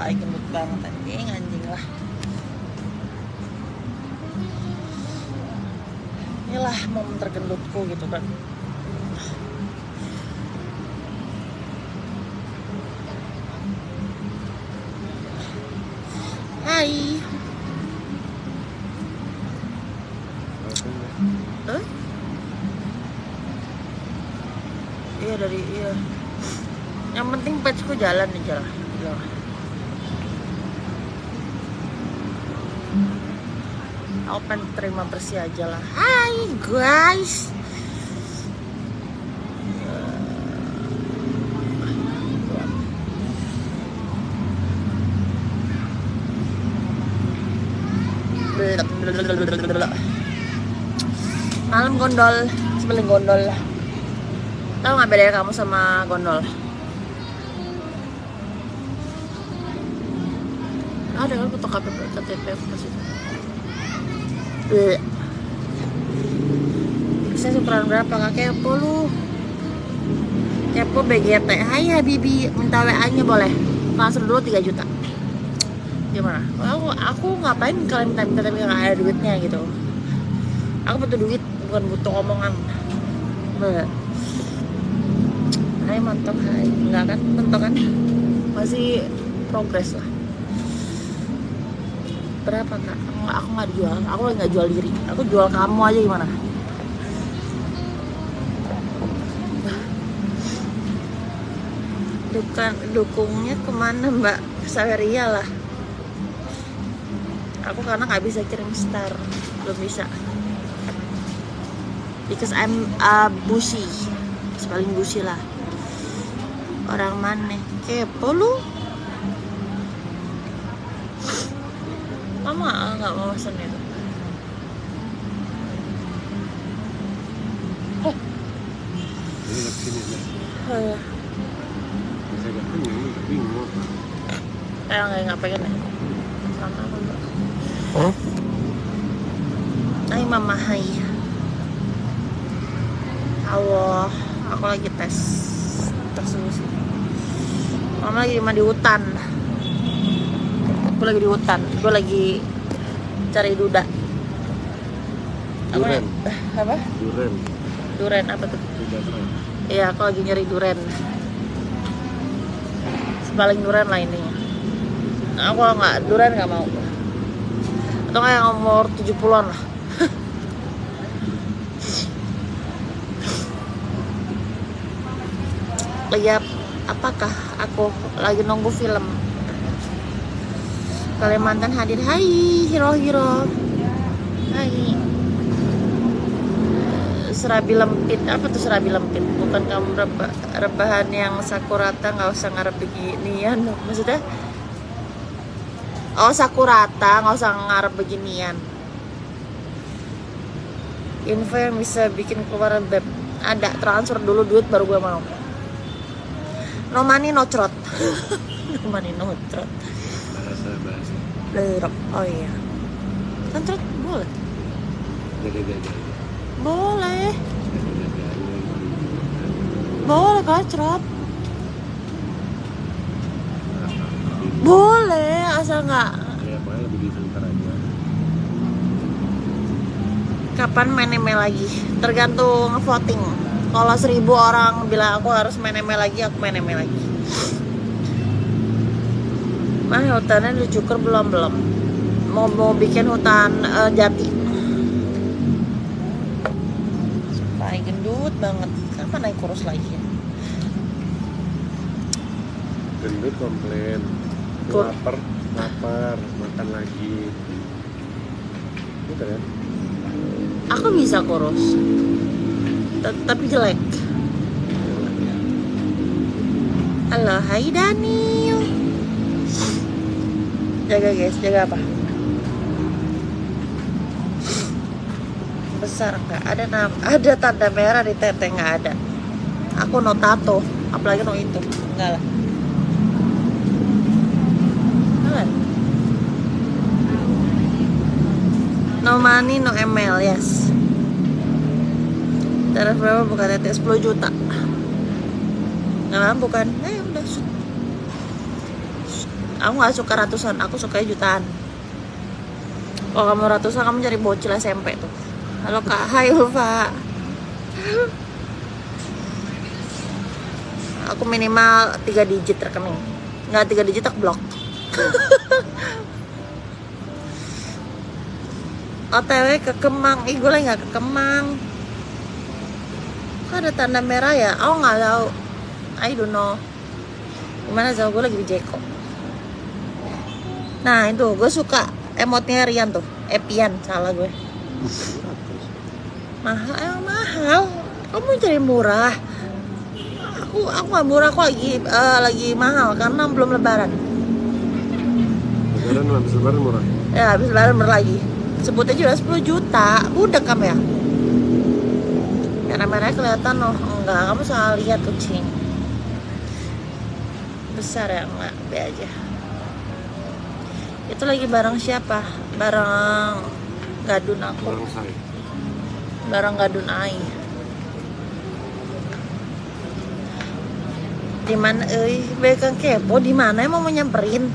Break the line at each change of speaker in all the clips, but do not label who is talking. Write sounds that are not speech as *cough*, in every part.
Pak gendut banget anjing anjing lah inilah momen tergendutku gitu kan Hai? Iya dari iya. Yang penting patchku jalan aja lah. Iya. Pengen terima bersih aja lah. Hai guys. Malam gondol, sebeling gondol. Tahu nggak bedanya kamu sama gondol? Ada kan foto KTP KTP aku. Bleh. Saya ukuran berapa kak kepo lu? Kepo BGT. Hai Habibi, minta WA nya boleh? Transfer dulu 3 juta. Gimana? Aku, aku ngapain kalian minta minta tapi nggak ada duitnya gitu. Aku butuh duit, bukan butuh omongan. Hai mantap hai enggak kan mentok kan masih progres lah berapa kak? Aku, nggak jual aku nggak jual diri. Aku jual kamu aja gimana? Dukan, dukungnya ke mana mbak? Saweria lah. Aku karena nggak bisa kirim star. Belum bisa. Because I'm uh, busy paling busy lah. Orang mana? Kepo lu mama nggak mau pesen itu.
Ini ke sini.
Eh,
gak kenyang, gak bingung.
kayak nggak nggak pengen ya sama aku. Mbak. Hai mama. Hai. Halo aku lagi tes tes suhu sih mama lagi di hutan. Aku lagi di hutan. Gue lagi cari duda
Duren.
apa
Duren.
duren apa tuh. Iya, aku lagi nyari duren. Sepaling duren lah ini. Aku nggak duren nggak mau. Atau kayak yang umur 70-an lah. *laughs* Lihat apakah aku lagi nunggu film Kalimantan hadir. Hai, hero-hero. Hai. Serabi lempit. Apa tuh serabi lempit? Bukan kamu reba, rebahan yang sakurata nggak usah ngarep beginian. Maksudnya? Oh sakurata nggak usah ngarep beginian. Info yang bisa bikin keluar beb. Ada transfer dulu duit baru gue mau. No money no trot
Bahasa.
Lerok. oh iya. Kan trot boleh?
Jaga-jaga.
boleh. Boleh kacrot. Boleh asal nggak.
Ya pokoknya lebih aja.
kapan main ML lagi? Tergantung voting. Kalau seribu orang bilang aku harus main ML lagi aku main ML lagi mah hutannya dicukur belum belum mau mau bikin hutan eh, jati. Paling gendut banget. Kapan naik kurus lagi ya?
Gendut komplain.
Kur-
Lapar, lapar, makan lagi. Gitu kan?
aku bisa kurus. Tet- tapi jelek. Halo hai Daniel jaga guys. Jaga apa? Besar nggak ada nam ada tanda merah di tete nggak ada. Aku no tato apalagi no itu. Enggak lah. No money no ml yes. Tarif berapa? Bukan tete 10 juta. Nggak mampu kan? Eh udah. Aku nggak suka ratusan aku suka jutaan. Kalau kamu ratusan kamu cari bocil SMP tuh. Halo kak. Hai Ulfa. Aku minimal 3 digit rekening. Nggak 3 digit aku blok. *laughs* OTW ke Kemang. Ih gue lagi nggak ke Kemang. Kok ada tanda merah ya? Oh nggak tahu. I don't know. Gimana Zal? Gue lagi di Jeko nah itu gue suka emotnya Rian tuh. Epian salah gue. Mahal emang mahal. Kamu cari murah. Aku aku nggak murah aku lagi eh, lagi mahal karena belum lebaran.
Lebaran habis lebaran murah.
ya habis lebaran murah lagi. Sebutnya juga 10 juta. Budak kamu ya? Merah-merahnya kelihatan loh enggak. Kamu salah lihat kucing. Besar ya enggak be aja itu lagi barang siapa? Barang gadun aku.
Orang saya.
barang gadun ai di mana euy? Bekang kepo di mana emang mau nyamperin?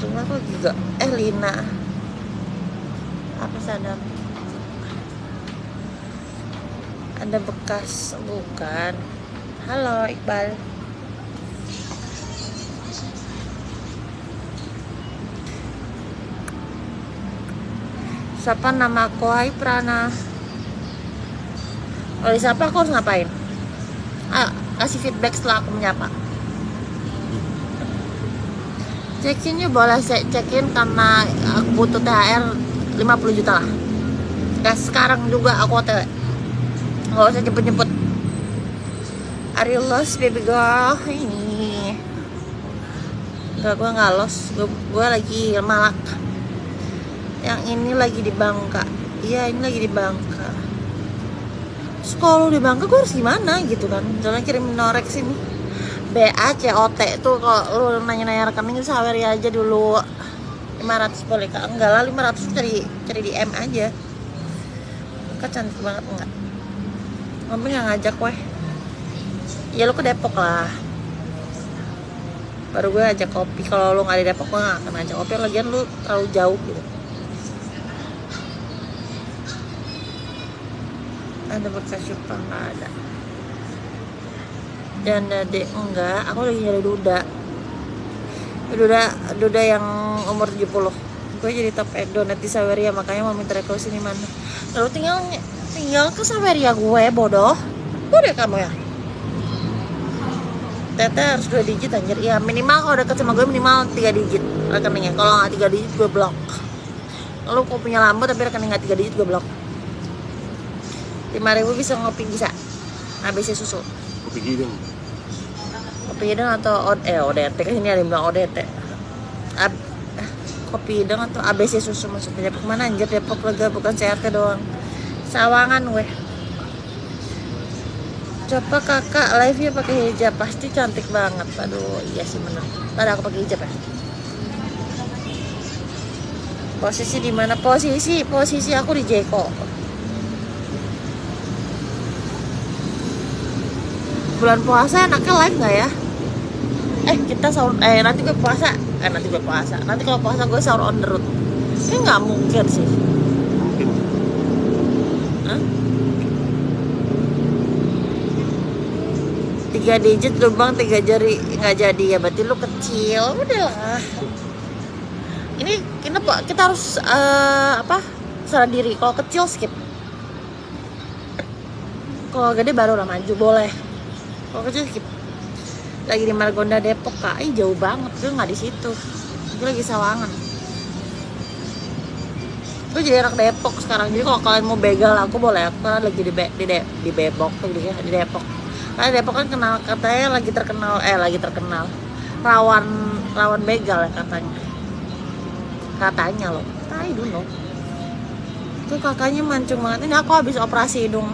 Cuma kok juga eh Lina. Apa sadam ada bekas bukan halo Iqbal. Siapa nama aku? Hai Prana. Oleh siapa aku harus ngapain? Ah, kasih feedback setelah aku menyapa. Check-in yuk boleh saya check-in karena aku butuh THR 50 juta lah. Gak sekarang juga aku OTW Gak usah jemput-jemput Are you lost baby girl? Ini. Enggak, gue gak lost. Gue, gue lagi malak. Yang ini lagi di Bangka. Iya, ini lagi di Bangka. Terus kalau di Bangka gue harus gimana gitu kan? Jangan kirim norek sini. BA COT tuh kalau lu nanya-nanya rekening Saweria aja dulu. 500 boleh kak? Enggak lah 500 cari cari di M aja. Kak cantik banget enggak? Mami nggak ngajak weh ya lu ke Depok lah. Baru gue ajak kopi. Kalau lu nggak di Depok gue nggak akan ajak kopi. Lagian lu terlalu jauh gitu. Ada bekas Jepang nggak ada? Dan dek enggak. Aku lagi nyari duda. Duda duda yang umur 70 gue jadi top donat di Saweria makanya mau minta rekomendasi di mana. Lalu tinggal tinggal ke Saweria gue bodoh. Bodoh kamu ya Tete harus dua digit anjir. Ya minimal kalau deket sama gue minimal tiga digit rekeningnya. Kalau nggak tiga digit gue blok lalu kau punya lampu tapi rekening nggak tiga digit gue blok lima ribu bisa ngopi bisa. ABC susu.
Kopi hidung.
kopi hidung atau od eh ODT kan ini ada yang bilang ODT Ab, kopi hidung atau ABC susu maksudnya. Depok mana anjir? Depok lega bukan CRT doang. Sawangan weh coba kakak live nya pakai hijab. Pasti cantik banget. Aduh iya sih bener. Tadi aku pakai hijab ya. Posisi di mana? Posisi posisi aku di Jeko bulan puasa enaknya live nggak ya? Eh kita sahur eh nanti gue puasa. Eh nanti gue puasa. Nanti kalau puasa gue sahur on the road. Ini nggak mungkin sih tiga digit lubang tiga jari. Nggak jadi ya berarti lu kecil. Udahlah ini kenapa kita harus eh, apa? Salah diri. Kalau kecil skip. Kalau gede baru lah maju. Boleh. Kalau kecil skip. Lagi di Margonda Depok kak. Ih, jauh banget. Gue nggak di situ. Gue lagi Sawangan. Gue jadi anak Depok sekarang. Jadi kalau kalian mau begal aku boleh. Aku kan lagi di Be- di, De- di Bebok tuh di, di Depok karena Depok kan kenal katanya lagi terkenal eh lagi terkenal. Rawan rawan begal ya katanya. Katanya loh. Tai dulu itu kakaknya mancung banget ini aku habis operasi hidung.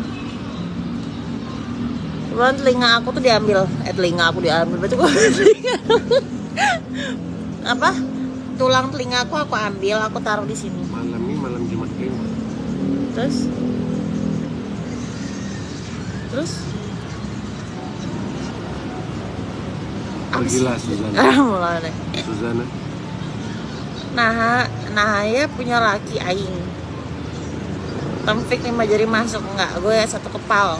Kebetulan telinga aku tuh diambil. Eh telinga aku diambil berarti gue *laughs* telinga. Apa? Tulang telinga aku aku ambil aku taruh di sini.
Malam ini malam Jumat
terus? Terus
Gila Suzana. *laughs* Suzana.
nah nah ya punya laki aing. Tempik lima jari masuk enggak. Gue satu kepal.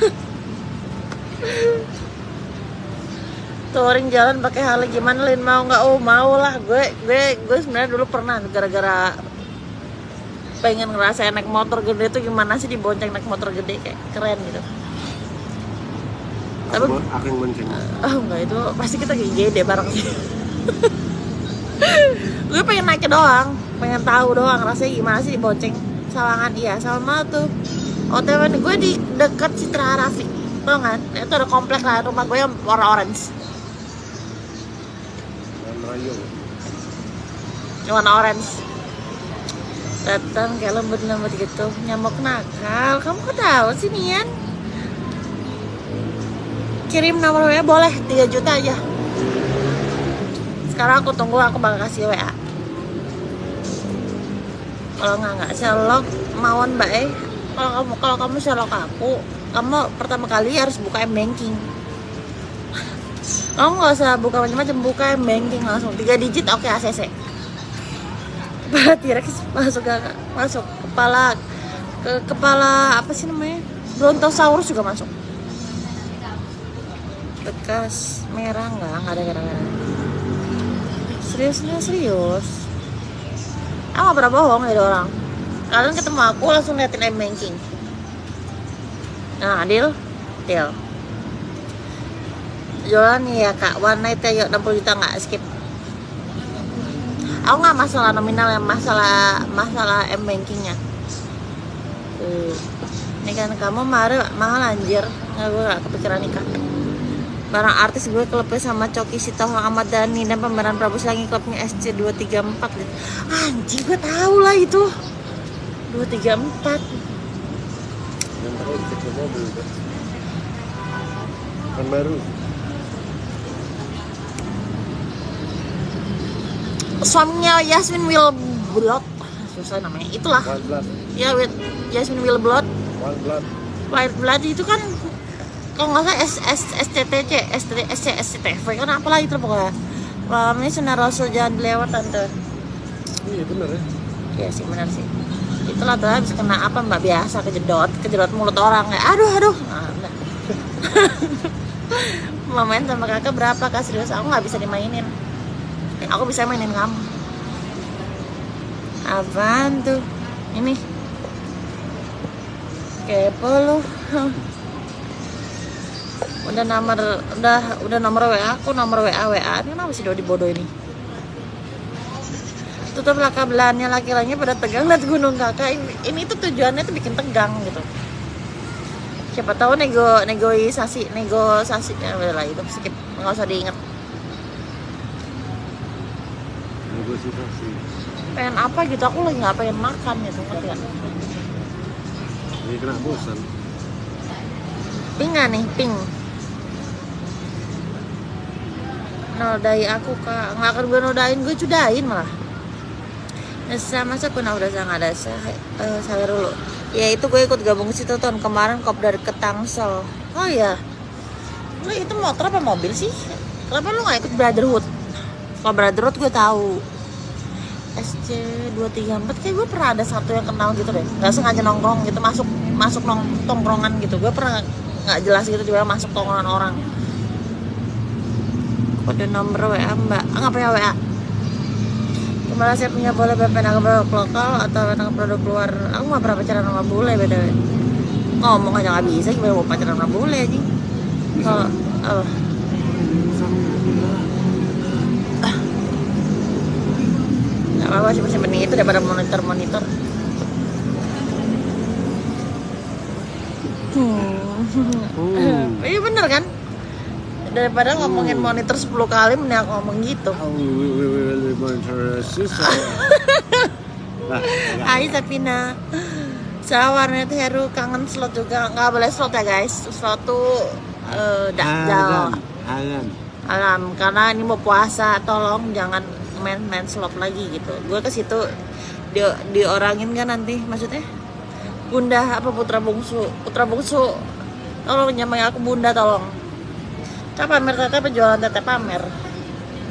*laughs* Touring jalan pakai hal gimana Lin mau nggak oh mau lah. Gue gue gue sebenarnya dulu pernah gara-gara pengen ngerasain naik motor gede tuh gimana sih dibonceng naik motor gede kayak keren gitu Tapi-
bo- aku yang bonceng.
oh enggak itu pasti kita kayak gede bareng. *laughs* Sih gue pengen naik doang pengen tahu doang rasanya gimana sih dibonceng sawangan. Iya sama tuh. Otw gue di dekat Citra Rafi tau kan itu ada komplek lah rumah gue yang warna orange. Warna orange. Datang kayak lembut-lembut gitu nyamuk nakal. Kamu kok tahu sih Nian kirim nomor WA boleh 3 juta aja. Sekarang aku tunggu aku bakal kasih WA kalau nggak nggak selok mawon mbak eh kalau kamu kalau kamu selok aku kamu pertama kali harus buka m banking. Kamu nggak usah buka macam-macam buka m banking langsung. Tiga digit oke ACC kepala *laughs* T-Rex masuk ke masuk kepala ke kepala apa sih namanya? Brontosaurus juga masuk bekas merah nggak? Nggak ada gara-gara serius serius serius? Aku nggak pernah bohong ya orang. Kalian ketemu aku langsung liatin m banking. Nah deal? Deal. Jualan ya kak. One night ya yuk 60 juta nggak? Skip. Aku nggak masalah nominal yang masalah masalah m bankingnya. Ini kan kamu mahal mahal anjir. Nggak gue gak kepikiran nikah barang artis gue klubnya sama Coki Sitohang Ahmad Dhani dan pemeran Prabu Slangi klubnya SC 234 anjing gue tahu lah itu. 234
Yang pakai cek ke mobil kan. Baru.
suaminya Yasmin Wilblot. Susah namanya. Itulah.
Wild
ya Yasmin Wilblot.
Wild blood.
White Blood itu kan kalau nggak salah S S SCTC ST SC SCTV kan apalah itu pokoknya? Malam ini sunnah Rasul jangan dilewat tante.
Iya bener ya.
Iya sih benar sih. Itulah tuh habis kena apa mbak biasa kejedot Kejedot mulut orang. Kayak aduh aduh. Nah. Mau *laughs* main sama kakak berapa kak? Serius aku nggak bisa dimainin. Eh, Aku bisa mainin kamu. Apaan tuh? Ini. Kepo lu *laughs* Udah nomor Udah udah nomor WA aku nomor WA WA Ini kenapa sih Dodi bodoh ini? Tutuplah kabelannya laki-lakinya pada tegang lihat gunung kakak. Ini, ini tuh tujuannya tuh bikin tegang gitu. Siapa tahu nego negosiasi negosiasi ya udah lah itu skip nggak usah diinget
Negosiasi.
pengen apa gitu? Aku lagi nggak pengen makan gitu ngerti gak?
Ini kena bosan.
nggak nih? Pink nodai aku kak. Nggak akan gue nodain gue cudain malah. Nesa masa aku udah nggak ada sah eh, saya dulu. Ya itu gue ikut gabung situ tahun kemarin kop dari ke Tangsel oh ya lu itu motor apa mobil sih? Kenapa lu nggak ikut Brotherhood? Kalau Brotherhood gue tahu. SC 234 kayak gue pernah ada satu yang kenal gitu deh. Nggak sengaja nongkrong gitu masuk masuk nong tongkrongan gitu. Gue pernah nggak jelas gitu tiba masuk tongkrongan orang kode nomor WA mbak ah, nggak punya WA Kemarin saya punya boleh BPN produk lokal atau tentang produk luar Aku nggak pernah pacaran sama bule btw Ngomong aja nggak bisa gimana mau pacaran sama bule anjing Kalau apa? Gak apa-apa cuma simpen itu daripada monitor-monitor Hmm.
Hmm. *laughs*
Iya bener kan? Daripada ngomongin monitor 10 kali mending aku ngomong gitu.
Monitor. Nah.
Hai Sapina Saya warnet Heru kangen slot juga. Nggak boleh slot ya guys. Slot tuh dakjal
Halan. Halan.
alam. Karena ini mau puasa tolong jangan main main slot lagi gitu. Gue ke situ di diorangin kan nanti maksudnya? Bunda apa putra bungsu? Putra bungsu tolong nyamai aku bunda tolong Kita pamer tete penjualan tete pamer.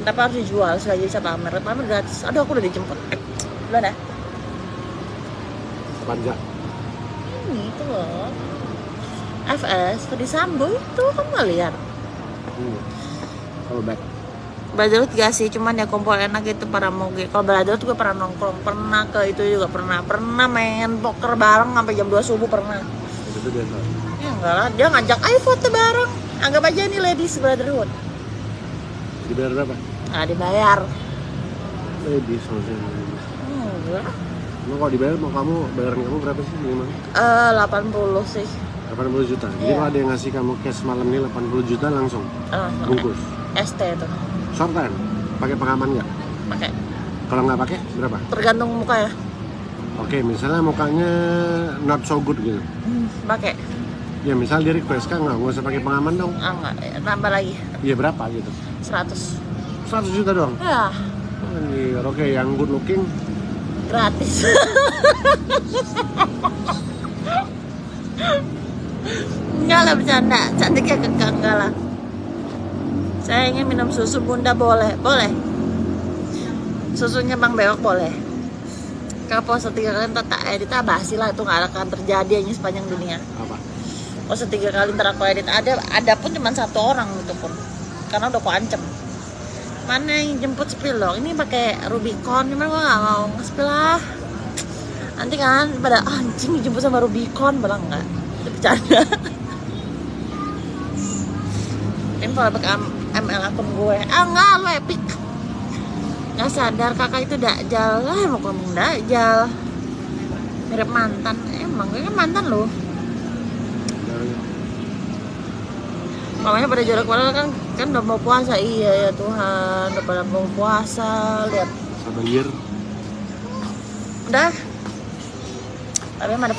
Tapi harus dijual sekali bisa pamer. Pamer gratis. Aduh aku udah dijemput. Eh, Belum ya?
Panja.
Ini itu loh. FS tadi Sambo itu kamu nggak lihat?
Hmm. Kalau back.
Belajar gak sih, cuman ya kumpul enak gitu para moge. Kalau belajar tuh gue pernah nongkrong, pernah ke itu juga pernah, pernah main poker bareng sampai jam 2 subuh pernah.
Itu dia.
Ya enggak lah, dia ngajak ayo foto bareng. Anggap aja ini ladies brotherhood.
Dibayar berapa?
Nggak dibayar.
Ladies maksudnya.
Enggak.
Emang kalau dibayar mau kamu bayaran kamu berapa sih minimal?
Eh 80 sih.
80 juta. Jadi
Iya.
kalau ada yang ngasih kamu cash malam ini 80 juta langsung
Eh,
bungkus.
ST tuh
Short time. Pakai pengaman nggak?
pakai.
Kalau nggak pakai berapa?
Tergantung muka ya.
Oke, misalnya mukanya not so good gitu.
Hmm, pakai.
Ya misal dia request kan nggak, nggak usah pakai pengaman dong.
Ah enggak, eh, tambah lagi
Iya berapa gitu?
100.
100 juta doang.
Ya,
Anjir, oke yang good looking
gratis. enggak lah bercanda, cantiknya kekang enggak lah. Saya ingin minum susu bunda boleh, boleh. Susunya bang bewok boleh. Kalau puasa tiga kali ntar tak edit ah basi lah itu nggak akan terjadi hanya sepanjang dunia.
apa?
Puasa tiga kali ntar aku edit ada ada pun cuma satu orang itu pun karena udah aku ancam. Mana yang jemput spill loh? Ini pakai Rubicon, cuman gua nggak mau nge-spill lah. Nanti kan pada "Ah, anjing dijemput sama Rubicon, bilang enggak. Itu bercanda. *laughs* Ini M- ML akun gue, ah enggak lo epic. Nggak sadar kakak itu dakjal lah mau ngomong dakjal. Mirip mantan, emang gue kan mantan loh. Makanya pada jarak padahal kan kan udah mau puasa. Iya ya Tuhan udah pada mau puasa lihat.
Sabar
udah. Tapi ada